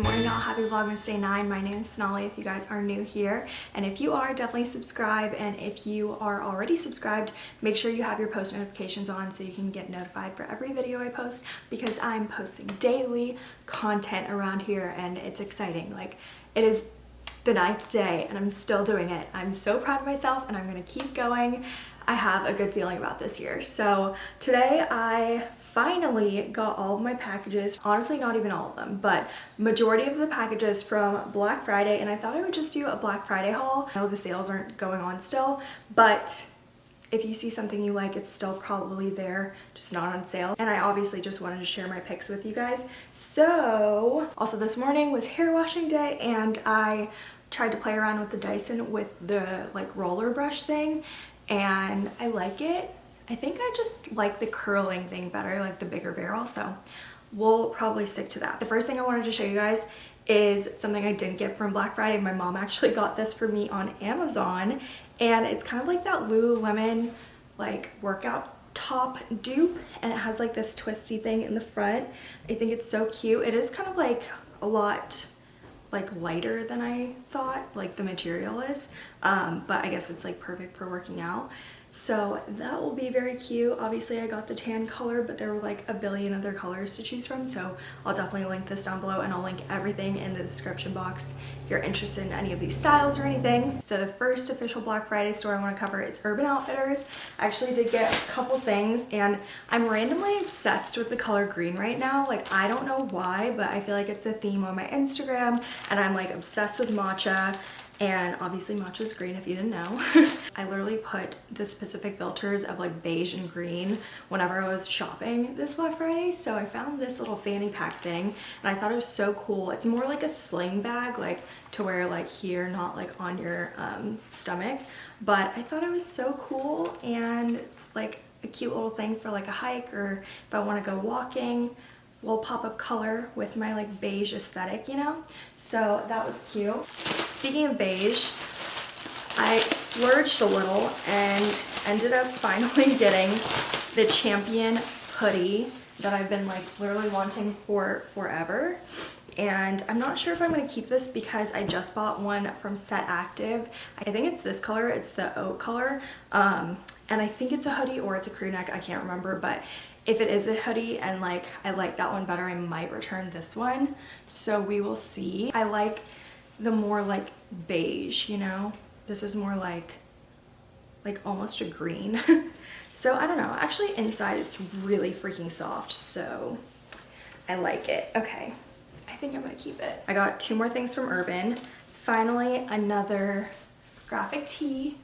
Good morning y'all, happy Vlogmas Day 9. My name is Sonali if you guys are new here. And if you are, definitely subscribe. And if you are already subscribed, make sure you have your post notifications on so you can get notified for every video I post because I'm posting daily content around here and it's exciting. Like it is the ninth day and I'm still doing it. I'm so proud of myself and I'm gonna keep going. I have a good feeling about this year. So today I finally got all of my packages honestly not even all of them but majority of the packages from black friday and i thought i would just do a black friday haul. I know the sales aren't going on still but if you see something you like it's still probably there just not on sale. And i obviously just wanted to share my picks with you guys. So also this morning was hair washing day and i tried to play around with the dyson with the like roller brush thing and i like it I think I just like the curling thing better, like the bigger barrel, so we'll probably stick to that. The first thing I wanted to show you guys is something I didn't get from Black Friday. My mom actually got this for me on Amazon, and it's kind of like that Lululemon like workout top dupe, and it has like this twisty thing in the front. I think it's so cute. It is kind of like a lot like lighter than I thought like the material is um, but I guess it's like perfect for working out so that will be very cute. Obviously I got the tan color, but there were like a billion other colors to choose from. So I'll definitely link this down below and I'll link everything in the description box if you're interested in any of these styles or anything. So the first official Black Friday store I want to cover is Urban Outfitters. I actually did get a couple things and I'm randomly obsessed with the color green right now. Like I don't know why, but I feel like it's a theme on my Instagram and I'm like obsessed with matcha and obviously matcha matcha's green if you didn't know. I literally put the specific filters of like beige and green whenever I was shopping this Black Friday. So I found this little fanny pack thing and I thought it was so cool. It's more like a sling bag like to wear like here, not like on your um, stomach. But I thought it was so cool and like a cute little thing for like a hike or if I want to go walking little pop of color with my like beige aesthetic, you know? So that was cute. Speaking of beige, I splurged a little and ended up finally getting the Champion hoodie that I've been like literally wanting for forever. And I'm not sure if I'm going to keep this because I just bought one from Set Active. I think it's this color. It's the oat color. Um, and I think it's a hoodie or it's a crew neck. I can't remember, but if it is a hoodie and like I like that one better, I might return this one. So we will see. I like the more like beige, you know? This is more like, like almost a green. so I don't know. Actually inside it's really freaking soft. So I like it. Okay. I think I'm gonna keep it. I got two more things from Urban. Finally, another graphic tee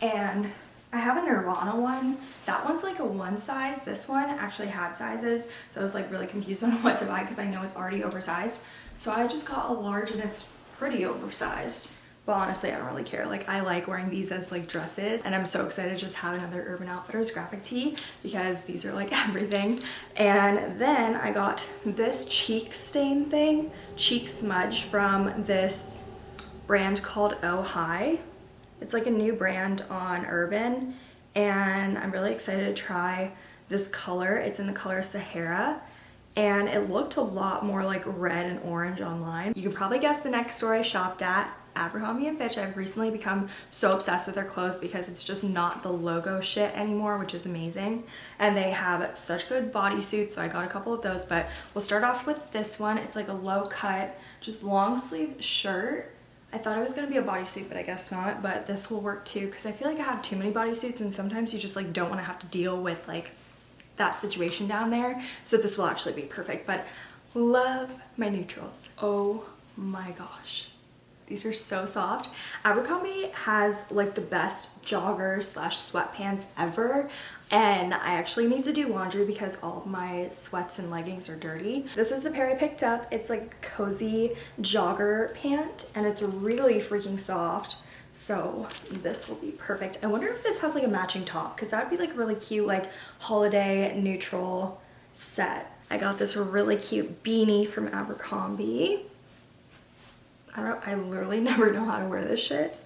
and I have a Nirvana one. That one's like a one size. This one actually had sizes. So I was like really confused on what to buy because I know it's already oversized. So I just got a large and it's pretty oversized. But honestly, I don't really care. Like I like wearing these as like dresses and I'm so excited to just have another Urban Outfitters graphic tee because these are like everything. And then I got this cheek stain thing, cheek smudge from this brand called Oh Hi. It's like a new brand on Urban and I'm really excited to try this color. It's in the color Sahara and it looked a lot more like red and orange online. You can probably guess the next store I shopped at, Abercrombie & Fitch. I've recently become so obsessed with their clothes because it's just not the logo shit anymore, which is amazing. And they have such good bodysuits, so I got a couple of those, but we'll start off with this one. It's like a low cut, just long sleeve shirt I thought it was going to be a bodysuit, but I guess not. But this will work too because I feel like I have too many bodysuits and sometimes you just like don't want to have to deal with like that situation down there. So this will actually be perfect. But love my neutrals. Oh my gosh. These are so soft. Abercrombie has like the best jogger slash sweatpants ever and I actually need to do laundry because all of my sweats and leggings are dirty. This is the pair I picked up. It's like cozy jogger pant and it's really freaking soft. So this will be perfect. I wonder if this has like a matching top because that would be like really cute like holiday neutral set. I got this really cute beanie from Abercrombie. I don't I literally never know how to wear this shit.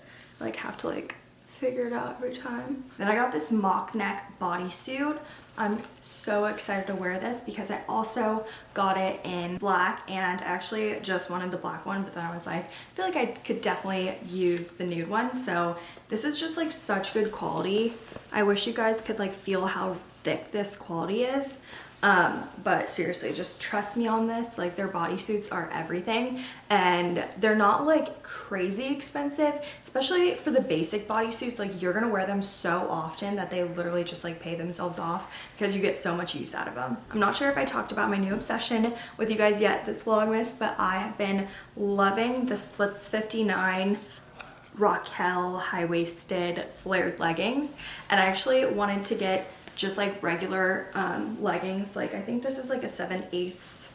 like have to like figure it out every time. Then I got this mock neck bodysuit I'm so excited to wear this because I also got it in black and I actually just wanted the black one but then I was like I feel like I could definitely use the nude one. So this is just like such good quality. I wish you guys could like feel how thick this quality is um, but seriously, just trust me on this. Like their bodysuits are everything and they're not like crazy expensive, especially for the basic bodysuits. Like you're gonna wear them so often that they literally just like pay themselves off because you get so much use out of them. I'm not sure if I talked about my new obsession with you guys yet this Vlogmas, but I have been loving the Splits 59 Raquel high-waisted flared leggings and I actually wanted to get just like regular um, leggings. Like I think this is like a 7 eighths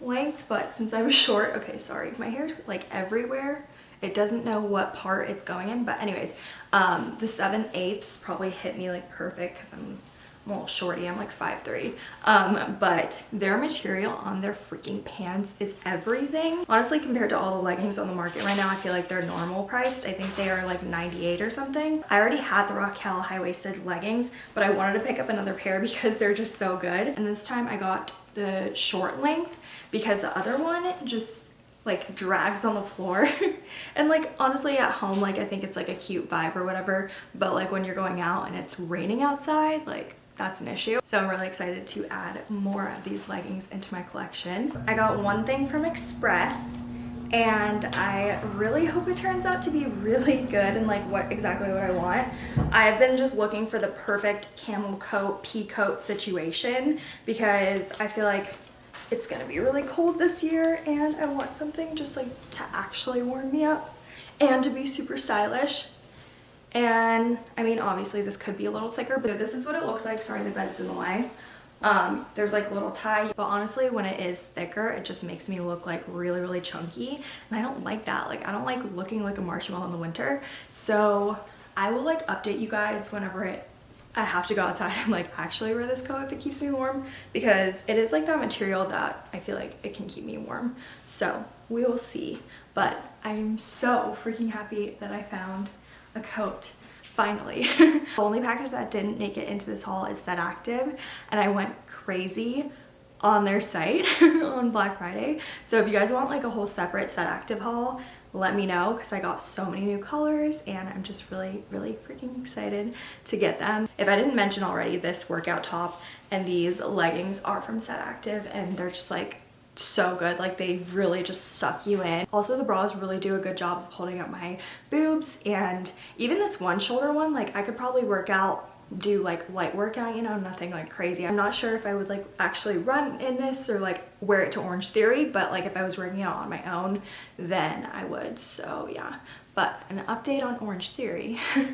length, but since I'm short, okay, sorry, my hair's like everywhere. It doesn't know what part it's going in, but anyways, um, the 7 eighths probably hit me like perfect because I'm Little shorty, I'm like 5'3", um, but their material on their freaking pants is everything. Honestly, compared to all the leggings on the market right now, I feel like they're normal priced. I think they are like 98 or something. I already had the Raquel high-waisted leggings, but I wanted to pick up another pair because they're just so good. And this time I got the short length because the other one just like drags on the floor and like honestly at home like I think it's like a cute vibe or whatever but like when you're going out and it's raining outside like that's an issue. So I'm really excited to add more of these leggings into my collection. I got one thing from Express and I really hope it turns out to be really good and like what exactly what I want. I've been just looking for the perfect camel coat, pea coat situation because I feel like it's gonna be really cold this year and I want something just like to actually warm me up and to be super stylish and I mean, obviously this could be a little thicker, but this is what it looks like. Sorry, the bed's in the way. Um, there's like a little tie, but honestly, when it is thicker, it just makes me look like really, really chunky. And I don't like that. Like, I don't like looking like a marshmallow in the winter. So I will like update you guys whenever it I have to go outside and like actually wear this coat if it keeps me warm because it is like that material that I feel like it can keep me warm. So we will see. But I'm so freaking happy that I found a coat finally. the only package that didn't make it into this haul is Set Active and I went crazy on their site on Black Friday. So if you guys want like a whole separate Set Active haul, let me know because I got so many new colors and I'm just really, really freaking excited to get them. If I didn't mention already, this workout top and these leggings are from Set Active and they're just like so good. Like they really just suck you in. Also the bras really do a good job of holding up my boobs and even this one shoulder one like i could probably work out do like light workout you know nothing like crazy. I'm not sure if i would like actually run in this or like wear it to orange theory but like if i was working out on my own then i would. So yeah. But an update on orange theory.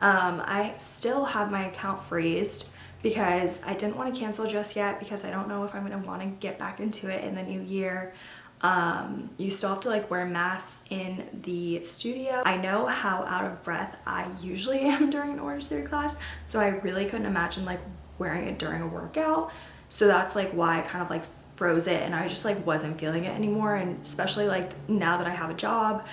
Um i still have my account freezed because I didn't want to cancel just yet because I don't know if I'm going to want to get back into it in the new year. Um, you still have to like wear masks in the studio. I know how out of breath I usually am during an Orange Theory class, so I really couldn't imagine like wearing it during a workout. So that's like why I kind of like froze it and I just like wasn't feeling it anymore and especially like now that I have a job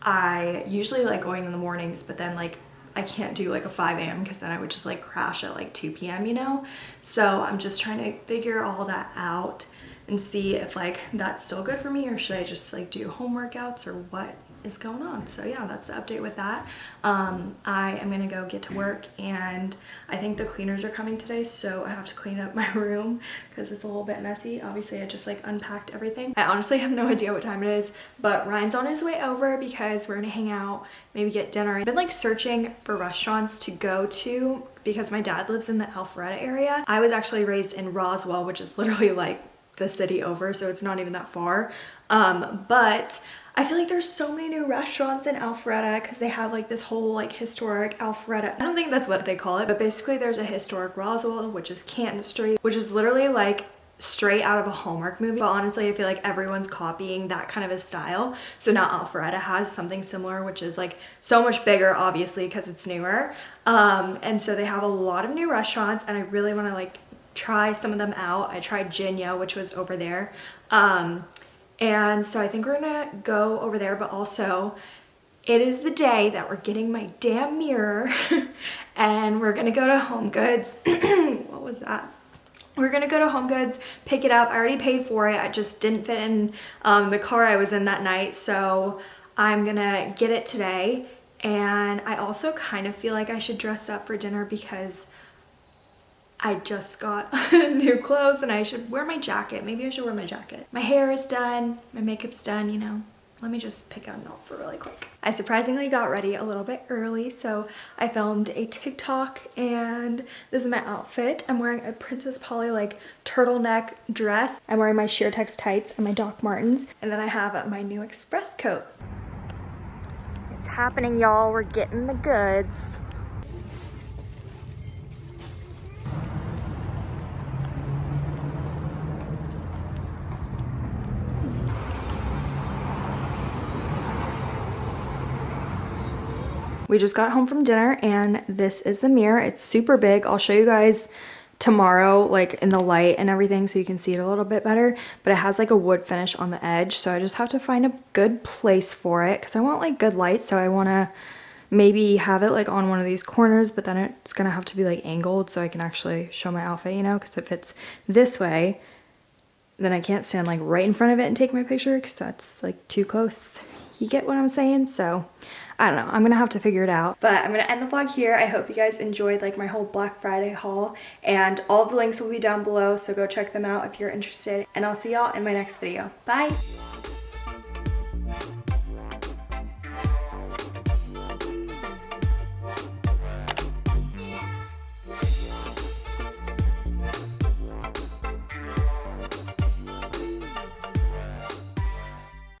I usually like going in the mornings but then like I can't do like a 5 a.m. because then I would just like crash at like 2 p.m. you know so I'm just trying to figure all that out and see if like that's still good for me or should I just like do home workouts or what is going on. So yeah, that's the update with that. Um, I am gonna go get to work and I think the cleaners are coming today, so I have to clean up my room because it's a little bit messy. Obviously, I just like unpacked everything. I honestly have no idea what time it is, but Ryan's on his way over because we're gonna hang out, maybe get dinner. I've been like searching for restaurants to go to because my dad lives in the Alpharetta area. I was actually raised in Roswell, which is literally like the city over, so it's not even that far. Um, but I feel like there's so many new restaurants in Alpharetta because they have like this whole like historic Alpharetta. I don't think that's what they call it, but basically there's a historic Roswell, which is Canton Street, which is literally like straight out of a Hallmark movie. But honestly, I feel like everyone's copying that kind of a style. So now Alpharetta has something similar, which is like so much bigger, obviously, because it's newer. Um, and so they have a lot of new restaurants and I really want to like try some of them out. I tried Jinya, which was over there. Um, and so I think we're gonna go over there, but also it is the day that we're getting my damn mirror and we're gonna go to Home Goods. what was that? We're gonna go to Home Goods, pick it up. I already paid for it. I just didn't fit in um, the car I was in that night. So I'm gonna get it today. And I also kind of feel like I should dress up for dinner because I just got new clothes and I should wear my jacket. Maybe I should wear my jacket. My hair is done, my makeup's done, you know. Let me just pick out an outfit really quick. I surprisingly got ready a little bit early, so I filmed a TikTok and this is my outfit. I'm wearing a Princess Polly like turtleneck dress. I'm wearing my Sheertex tights and my Doc Martens, and then I have my new Express coat. It's happening, y'all. We're getting the goods. We just got home from dinner and this is the mirror. It's super big. I'll show you guys tomorrow like in the light and everything so you can see it a little bit better but it has like a wood finish on the edge so I just have to find a good place for it because I want like good light so I want to maybe have it like on one of these corners but then it's gonna have to be like angled so I can actually show my outfit you know because if it's this way then I can't stand like right in front of it and take my picture because that's like too close you get what I'm saying so I don't know. I'm gonna have to figure it out. But I'm gonna end the vlog here. I hope you guys enjoyed like my whole Black Friday haul and all the links will be down below so go check them out if you're interested and I'll see y'all in my next video. Bye!